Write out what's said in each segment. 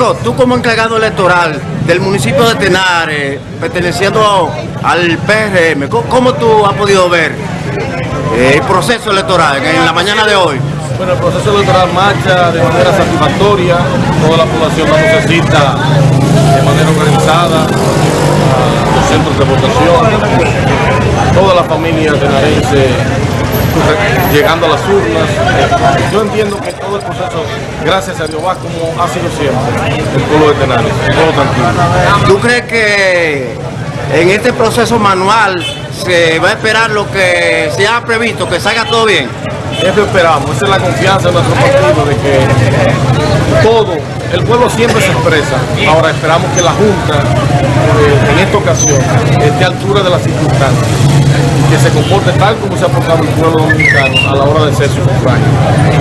Tú como encargado electoral del municipio de Tenares, perteneciendo al PRM, ¿cómo, tú has podido ver eh, el proceso electoral en la mañana de hoy? Bueno, el proceso electoral marcha de manera satisfactoria, toda la población lo necesita de manera organizada, los centros de votación, toda la familia tenarense llegando a las urnas. Yo entiendo que todo el proceso, gracias a Dios, va como ha sido siempre el pueblo de Tenares, todo tranquilo. ¿Tú crees que en este proceso manual se va a esperar lo que se ha previsto, que salga todo bien? Eso esperamos, esa es la confianza de nuestro partido, de que todo, el pueblo siempre se expresa. Ahora esperamos que la Junta, eh, en esta ocasión, esté a altura de las circunstancias que se comporte tal como se ha portado el pueblo dominicano a la hora de ser su sufragio.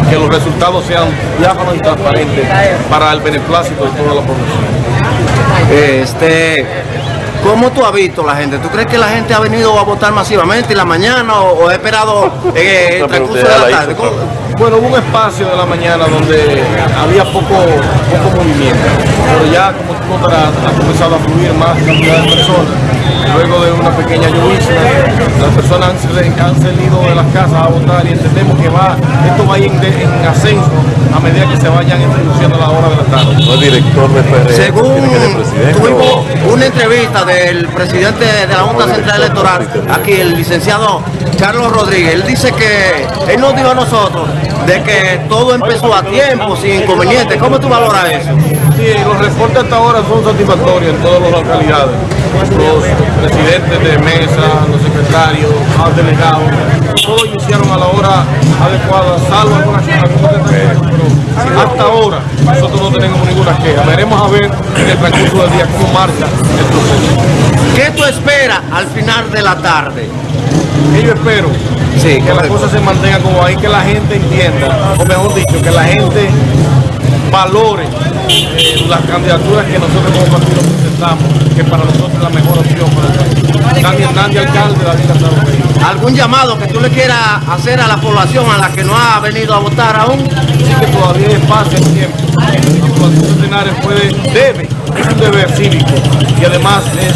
Que los resultados sean diáfanos y transparentes para el beneplácito de toda la población. Este, ¿Cómo tú has visto la gente? ¿Tú crees que la gente ha venido a votar masivamente en la mañana o, ha esperado eh, el transcurso de la tarde? Bueno, hubo un espacio de la mañana donde había poco, poco movimiento, pero ya como tú notarás ha comenzado a fluir más cantidad de personas. Luego de una pequeña lluvia, las personas han, salido de las casas a votar y entendemos que va, esto va a ir en, ascenso a medida que se vayan introduciendo a la hora de la tarde. No es director de PRM, Según tuvimos una entrevista del presidente de la Junta Central Electoral, aquí el licenciado Carlos Rodríguez, él dice que él nos dijo a nosotros de que todo empezó a tiempo, sin inconvenientes. ¿Cómo tú valoras eso? Sí, los reportes hasta ahora son satisfactorios en todas las localidades. Los presidentes de mesa, los secretarios, los delegados, todos iniciaron a la hora adecuada, salvo algunas pero hasta ahora nosotros no tenemos ninguna queja. Veremos a ver en el transcurso del día cómo marcha el proceso. ¿Qué tú esperas al final de la tarde? yo espero sí, que las cosas se mantengan como ahí, que la gente entienda, o mejor dicho, que la gente valore eh, las candidaturas que nosotros como partido presentamos, que para nosotros es la mejor opción para el país. Nadie, alcalde, David ¿Algún llamado que tú le quieras hacer a la población a la que no ha venido a votar aún? Sí que todavía hay espacio en tiempo. Puede, debe, es un deber cívico y además es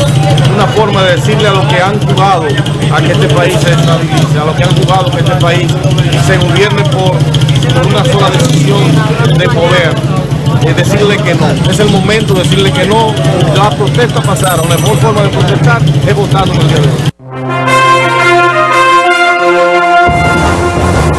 una forma de decirle a los que han jugado a que este país se estabilice, a los que han jugado que este país se gobierne por, una sola decisión de poder es decirle que no. Es el momento de decirle que no. La protesta pasaron. La mejor forma de protestar es votando en el día.